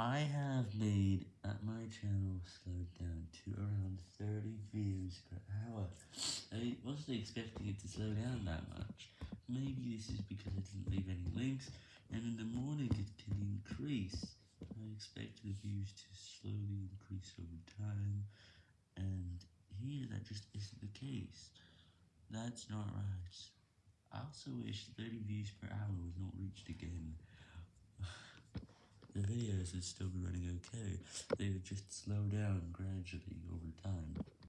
I have made at my channel slowed down to around 30 views per hour. I wasn't expecting it to slow down that much. Maybe this is because I didn't leave any links, and in the morning it can increase. I expect the views to slowly increase over time, and here that just isn't the case. That's not right. I also wish 30 views per hour was not reached again. The videos would still be running okay, they would just slow down gradually over time.